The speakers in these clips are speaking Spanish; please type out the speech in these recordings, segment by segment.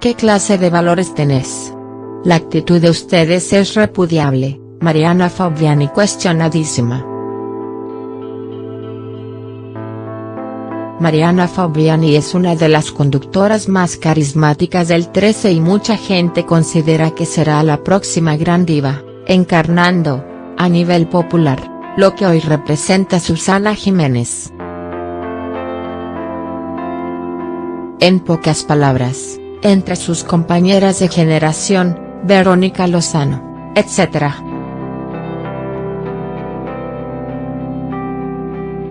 ¿Qué clase de valores tenés? La actitud de ustedes es repudiable, Mariana Fabiani cuestionadísima. Mariana Fabiani es una de las conductoras más carismáticas del 13 y mucha gente considera que será la próxima gran diva, encarnando, a nivel popular, lo que hoy representa Susana Jiménez. En pocas palabras, entre sus compañeras de generación, Verónica Lozano, etc.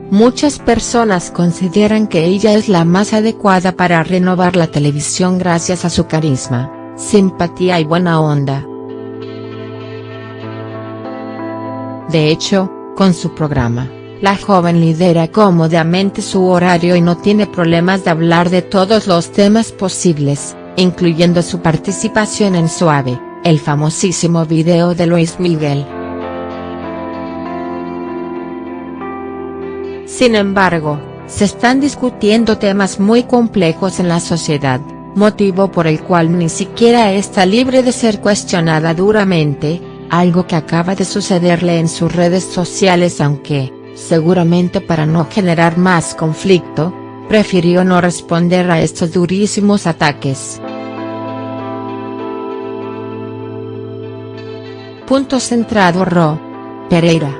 Muchas personas consideran que ella es la más adecuada para renovar la televisión gracias a su carisma, simpatía y buena onda. De hecho, con su programa, la joven lidera cómodamente su horario y no tiene problemas de hablar de todos los temas posibles, incluyendo su participación en Suave, el famosísimo video de Luis Miguel. Sin embargo, se están discutiendo temas muy complejos en la sociedad, motivo por el cual ni siquiera está libre de ser cuestionada duramente, algo que acaba de sucederle en sus redes sociales aunque, seguramente para no generar más conflicto, prefirió no responder a estos durísimos ataques. Punto centrado Ro. Pereira.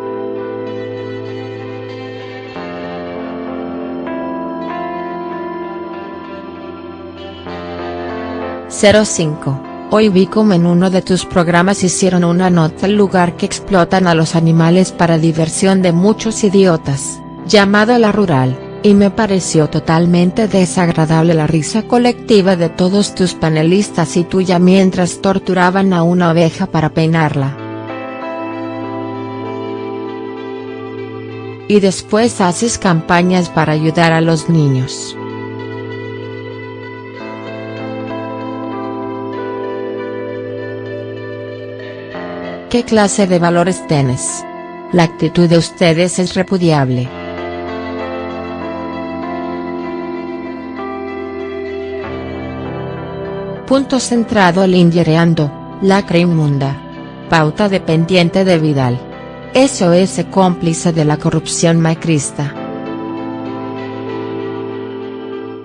«05. Hoy vi como en uno de tus programas hicieron una nota al lugar que explotan a los animales para diversión de muchos idiotas, llamado La Rural y me pareció totalmente desagradable la risa colectiva de todos tus panelistas y tuya mientras torturaban a una oveja para peinarla. Y después haces campañas para ayudar a los niños. ¿Qué clase de valores tienes? La actitud de ustedes es repudiable. Punto centrado Lingereando, lacra inmunda. Pauta dependiente de Vidal. SOS cómplice de la corrupción macrista.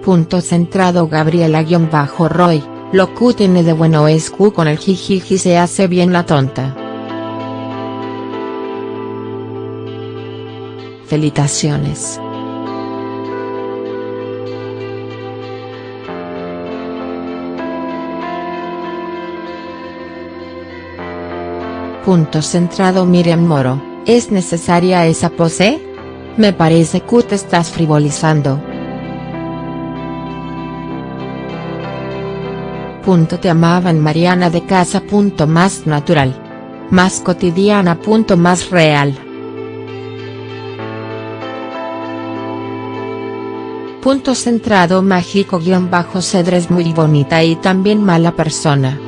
Punto centrado Gabriela-Roy, lo que tiene de bueno es que con el jijiji se hace bien la tonta. Felicitaciones. Punto centrado Miriam Moro, ¿es necesaria esa pose? Me parece que te estás frivolizando. Punto te amaban Mariana de casa. Punto más natural. Más cotidiana. Punto más real. Punto centrado mágico guion bajo Cedres muy bonita y también mala persona.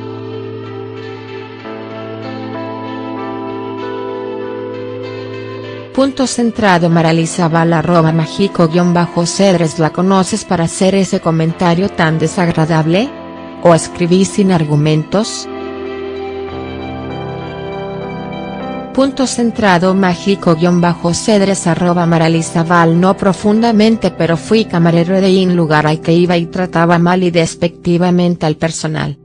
Punto centrado Maralizabal arroba mágico guion bajo Cedres ¿La conoces para hacer ese comentario tan desagradable? ¿O escribí sin argumentos?. Punto centrado mágico guion bajo Cedres arroba Maralizabal no profundamente pero fui camarero de un lugar al que iba y trataba mal y despectivamente al personal.